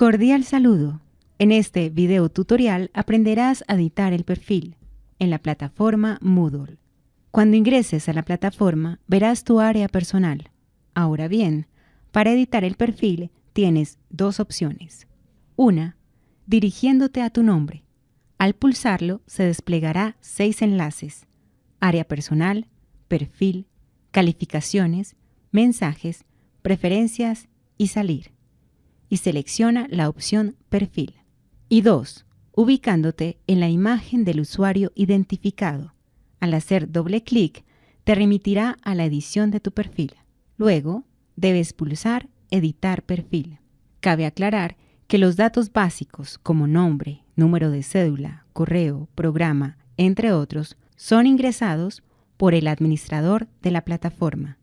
Cordial saludo. En este video tutorial aprenderás a editar el perfil en la plataforma Moodle. Cuando ingreses a la plataforma verás tu área personal. Ahora bien, para editar el perfil tienes dos opciones. Una, dirigiéndote a tu nombre. Al pulsarlo se desplegará seis enlaces. Área personal, perfil, calificaciones, mensajes, preferencias y salir. Y selecciona la opción Perfil. Y 2. Ubicándote en la imagen del usuario identificado. Al hacer doble clic, te remitirá a la edición de tu perfil. Luego, debes pulsar Editar perfil. Cabe aclarar que los datos básicos como nombre, número de cédula, correo, programa, entre otros, son ingresados por el administrador de la plataforma.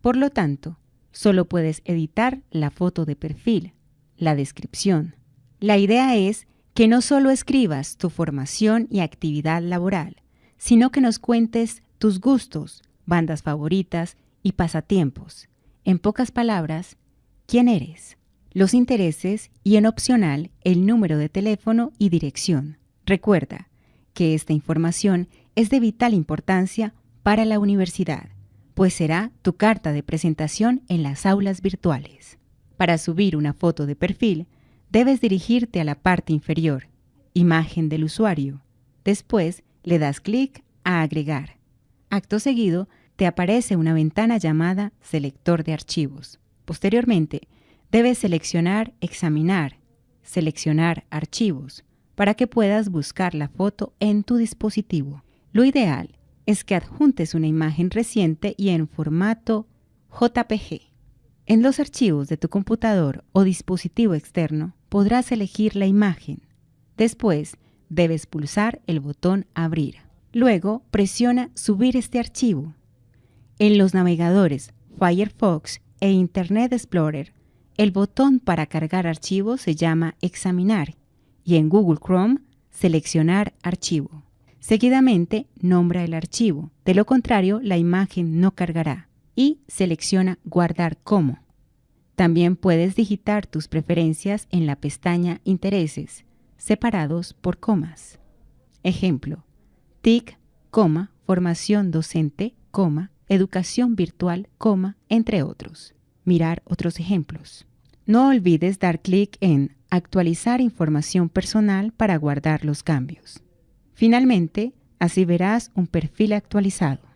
Por lo tanto, solo puedes editar la foto de perfil, la descripción. La idea es que no solo escribas tu formación y actividad laboral, sino que nos cuentes tus gustos, bandas favoritas y pasatiempos. En pocas palabras, quién eres, los intereses y en opcional el número de teléfono y dirección. Recuerda que esta información es de vital importancia para la universidad pues será tu carta de presentación en las aulas virtuales. Para subir una foto de perfil, debes dirigirte a la parte inferior, Imagen del usuario. Después le das clic a Agregar. Acto seguido, te aparece una ventana llamada Selector de archivos. Posteriormente, debes seleccionar Examinar, seleccionar Archivos, para que puedas buscar la foto en tu dispositivo. Lo ideal es que adjuntes una imagen reciente y en formato JPG. En los archivos de tu computador o dispositivo externo podrás elegir la imagen. Después, debes pulsar el botón Abrir. Luego, presiona Subir este archivo. En los navegadores Firefox e Internet Explorer, el botón para cargar archivos se llama Examinar y en Google Chrome, Seleccionar archivo. Seguidamente, nombra el archivo. De lo contrario, la imagen no cargará. Y selecciona Guardar como. También puedes digitar tus preferencias en la pestaña Intereses, separados por comas. Ejemplo, TIC, coma, formación docente, coma, educación virtual, coma, entre otros. Mirar otros ejemplos. No olvides dar clic en Actualizar información personal para guardar los cambios. Finalmente, así verás un perfil actualizado.